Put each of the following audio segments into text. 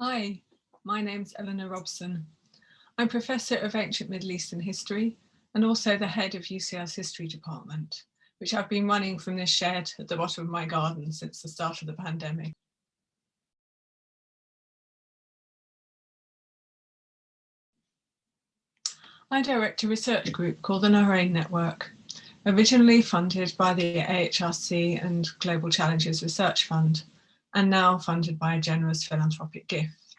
Hi, my name's Eleanor Robson. I'm Professor of Ancient Middle Eastern History and also the head of UCL's History Department, which I've been running from this shed at the bottom of my garden since the start of the pandemic. I direct a research group called the Nahrain Network, originally funded by the AHRC and Global Challenges Research Fund, and now funded by a generous philanthropic gift.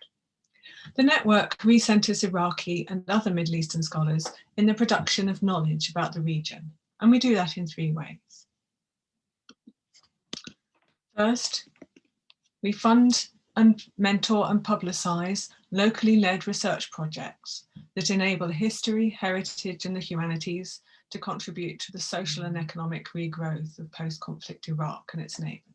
The network recenters Iraqi and other Middle Eastern scholars in the production of knowledge about the region, and we do that in three ways. First, we fund and mentor and publicise locally led research projects that enable history, heritage and the humanities to contribute to the social and economic regrowth of post-conflict Iraq and its neighbours.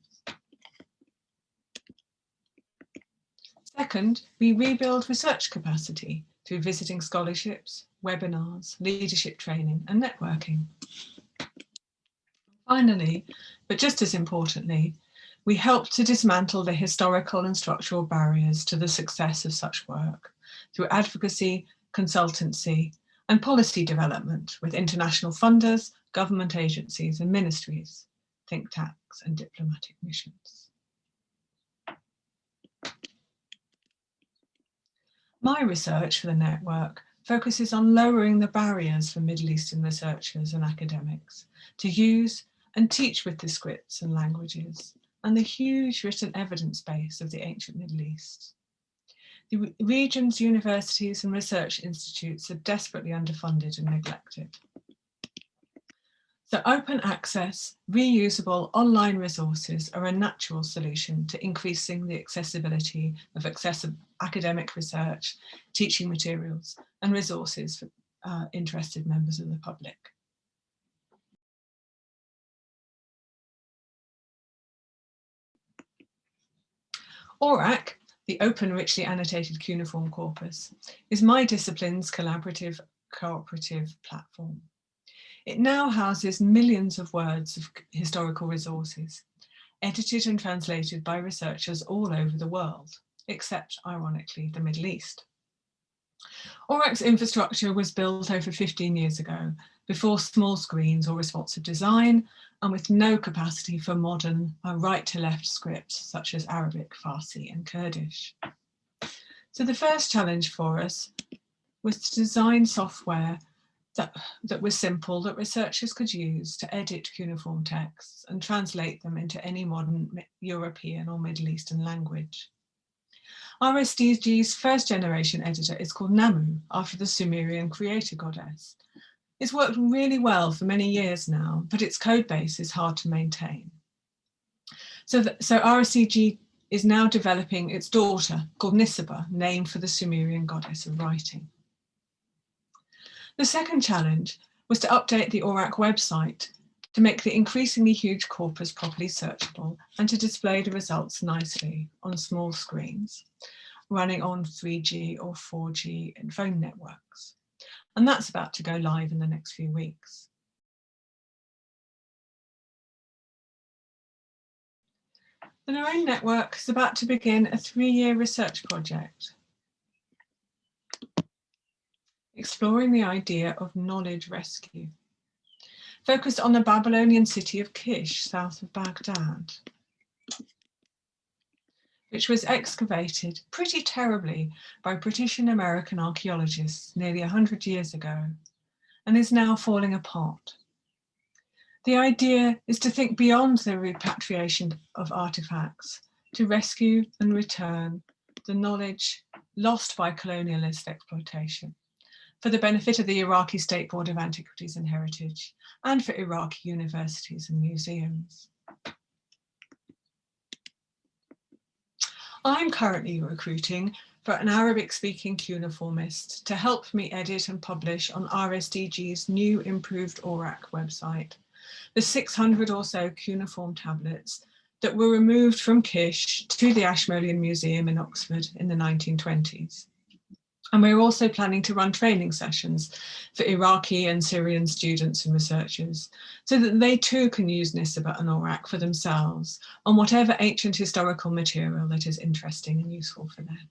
Second, we rebuild research capacity through visiting scholarships, webinars, leadership training and networking. Finally, but just as importantly, we help to dismantle the historical and structural barriers to the success of such work through advocacy, consultancy and policy development with international funders, government agencies and ministries, think tanks and diplomatic missions. My research for the network focuses on lowering the barriers for Middle Eastern researchers and academics to use and teach with the scripts and languages and the huge written evidence base of the ancient Middle East. The region's universities and research institutes are desperately underfunded and neglected. So open access, reusable online resources are a natural solution to increasing the accessibility of accessible academic research, teaching materials and resources for uh, interested members of the public. ORACC, the open richly annotated cuneiform corpus, is my discipline's collaborative cooperative platform. It now houses millions of words of historical resources, edited and translated by researchers all over the world, except, ironically, the Middle East. ORACC's infrastructure was built over 15 years ago, before small screens or responsive design, and with no capacity for modern right-to-left scripts such as Arabic, Farsi and Kurdish. So the first challenge for us was to design software that, that was simple that researchers could use to edit cuneiform texts and translate them into any modern European or Middle Eastern language. RSDG's first generation editor is called Nammu, after the Sumerian creator goddess. It's worked really well for many years now, but its code base is hard to maintain. So, the, so RSDG is now developing its daughter called Nisaba, named for the Sumerian goddess of writing. The second challenge was to update the ORACC website to make the increasingly huge corpus properly searchable and to display the results nicely on small screens running on 3G or 4G and phone networks. And that's about to go live in the next few weeks. The Nahrain Network is about to begin a three-year research project exploring the idea of knowledge rescue, focused on the Babylonian city of Kish, south of Baghdad, which was excavated pretty terribly by British and American archaeologists nearly 100 years ago and is now falling apart. The idea is to think beyond the repatriation of artifacts, to rescue and return the knowledge lost by colonialist exploitation for the benefit of the Iraqi State Board of Antiquities and Heritage and for Iraqi universities and museums. I'm currently recruiting for an Arabic-speaking cuneiformist to help me edit and publish on RSDG's new improved ORACC website, the 600 or so cuneiform tablets that were removed from Kish to the Ashmolean Museum in Oxford in the 1920s. And we're also planning to run training sessions for Iraqi and Syrian students and researchers so that they too can use Nisaba and ORACC for themselves on whatever ancient historical material that is interesting and useful for them.